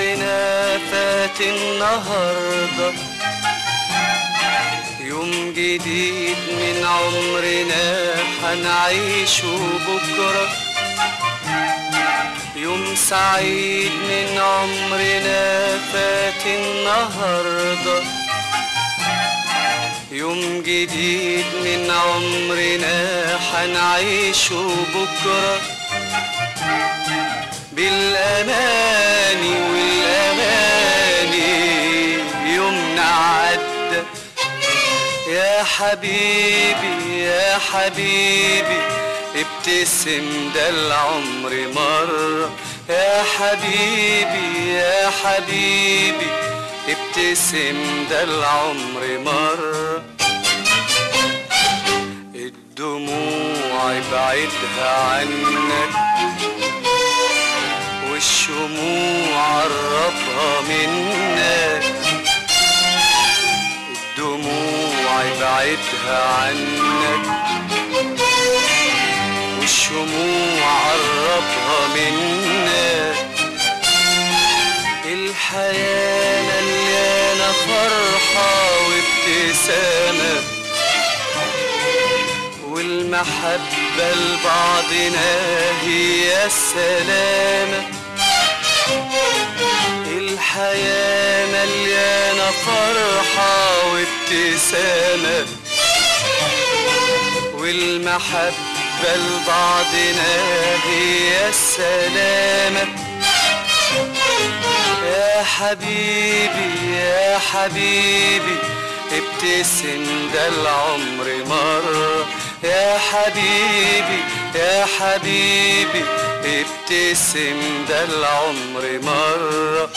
فات النهارده. يوم جديد من عمرنا هنعيشه بكرة. يوم سعيد من عمرنا فات النهارده. يوم جديد من عمرنا هنعيشه بكرة. بالأماني حبيبي يا حبيبي ابتسم ده العمر مرة. يا حبيبي يا حبيبي ابتسم ده العمر مرة. الدموع ابعدها عنك والشموع قربها منك. ابعدها عنك والشموع قربها منك. الحياة مليانة فرحة وابتسامة والمحبة لبعضنا هي السلامة الحياة مليانة فرحة وابتسامة والمحبة لبعضنا هي السلامة يا حبيبي يا حبيبي ابتسم ده العمر مرة. يا حبيبي يا حبيبي ابتسم ده العمر مرة.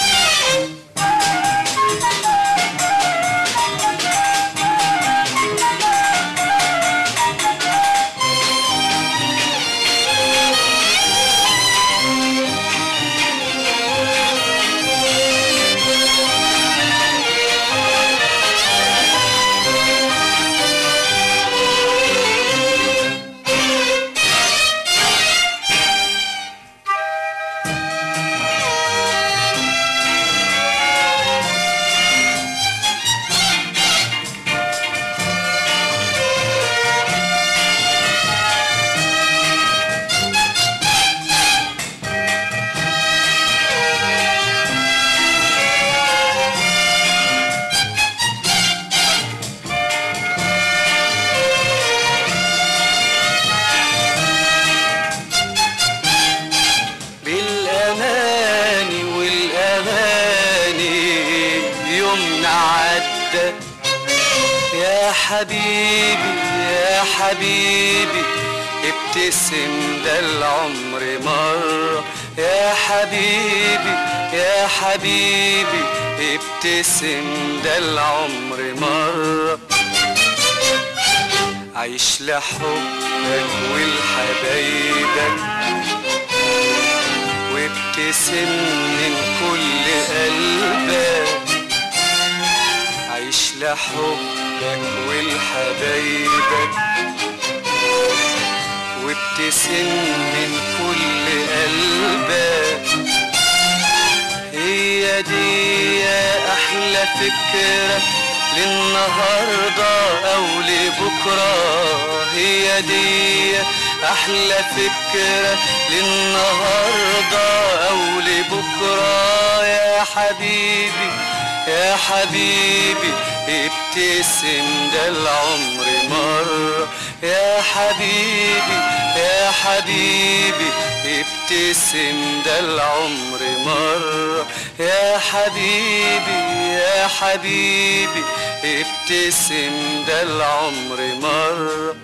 يا حبيبي يا حبيبي ابتسم ده العمر مرة. يا حبيبي يا حبيبي ابتسم ده العمر مرة. عيش لحبك ولحبايبك وابتسم من كل قلبك. لحبك ولحبايبك وابتسم من كل قلبك. هي دي يا أحلى فكرة للنهاردة أو لبكرة. هي دي أحلى فكرة للنهاردة أو لبكرة. يا حبيبي يا حبيبي ابتسم ده العمر مرة يا حبيبي يا حبيبي ابتسم ده العمر مرة يا حبيبي يا حبيبي ابتسم ده العمر مرة